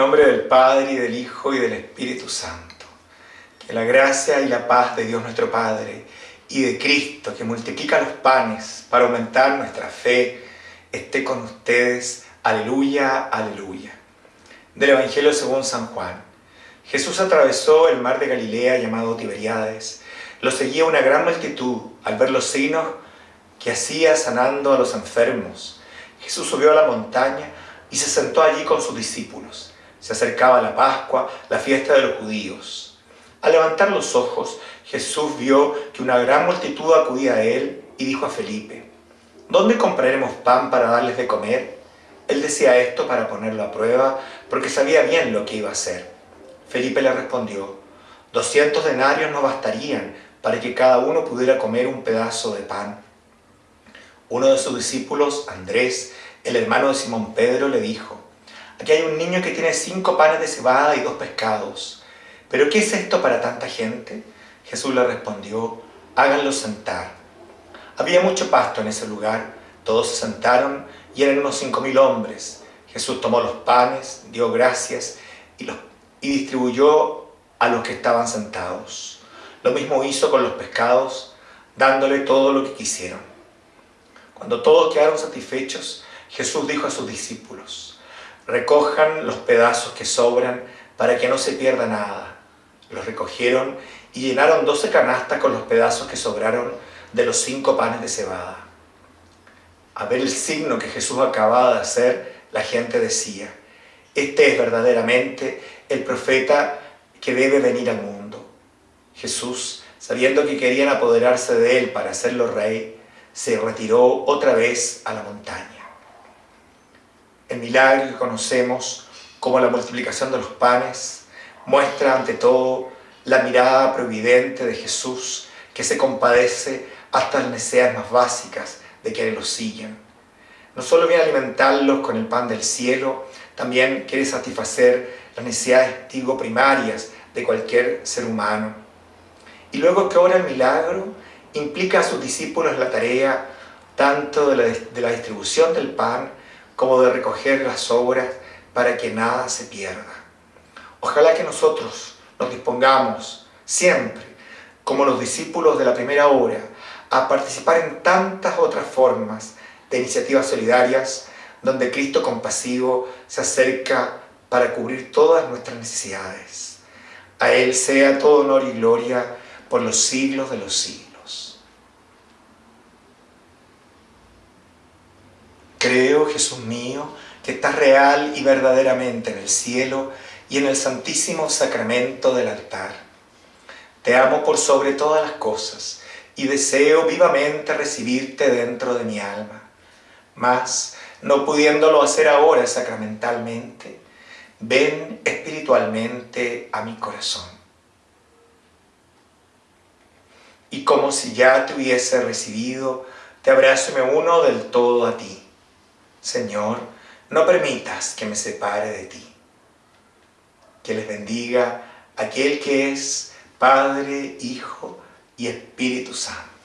nombre del Padre, y del Hijo, y del Espíritu Santo. Que la gracia y la paz de Dios nuestro Padre, y de Cristo, que multiplica los panes para aumentar nuestra fe, esté con ustedes. Aleluya, aleluya. Del Evangelio según San Juan. Jesús atravesó el mar de Galilea llamado Tiberiades. Lo seguía una gran multitud al ver los signos que hacía sanando a los enfermos. Jesús subió a la montaña y se sentó allí con sus discípulos. Se acercaba la Pascua, la fiesta de los judíos. Al levantar los ojos, Jesús vio que una gran multitud acudía a él y dijo a Felipe, ¿Dónde compraremos pan para darles de comer? Él decía esto para ponerlo a prueba, porque sabía bien lo que iba a hacer. Felipe le respondió, «Doscientos denarios no bastarían para que cada uno pudiera comer un pedazo de pan. Uno de sus discípulos, Andrés, el hermano de Simón Pedro, le dijo, Aquí hay un niño que tiene cinco panes de cebada y dos pescados. ¿Pero qué es esto para tanta gente? Jesús le respondió, háganlo sentar. Había mucho pasto en ese lugar, todos se sentaron y eran unos cinco mil hombres. Jesús tomó los panes, dio gracias y, los, y distribuyó a los que estaban sentados. Lo mismo hizo con los pescados, dándole todo lo que quisieron. Cuando todos quedaron satisfechos, Jesús dijo a sus discípulos, recojan los pedazos que sobran para que no se pierda nada. Los recogieron y llenaron doce canastas con los pedazos que sobraron de los cinco panes de cebada. A ver el signo que Jesús acababa de hacer, la gente decía, este es verdaderamente el profeta que debe venir al mundo. Jesús, sabiendo que querían apoderarse de él para hacerlo rey, se retiró otra vez a la montaña. El milagro que conocemos como la multiplicación de los panes muestra ante todo la mirada providente de Jesús que se compadece hasta las necesidades más básicas de quienes lo siguen. No solo viene a alimentarlos con el pan del cielo, también quiere satisfacer las necesidades digo, primarias de cualquier ser humano. Y luego que obra el milagro, implica a sus discípulos la tarea tanto de la, de la distribución del pan como de recoger las obras para que nada se pierda. Ojalá que nosotros nos dispongamos siempre, como los discípulos de la primera hora, a participar en tantas otras formas de iniciativas solidarias donde Cristo compasivo se acerca para cubrir todas nuestras necesidades. A Él sea todo honor y gloria por los siglos de los siglos. Creo, Jesús mío, que estás real y verdaderamente en el cielo y en el santísimo sacramento del altar. Te amo por sobre todas las cosas y deseo vivamente recibirte dentro de mi alma. Mas, no pudiéndolo hacer ahora sacramentalmente, ven espiritualmente a mi corazón. Y como si ya te hubiese recibido, te abrazo y me uno del todo a ti Señor, no permitas que me separe de ti. Que les bendiga aquel que es Padre, Hijo y Espíritu Santo.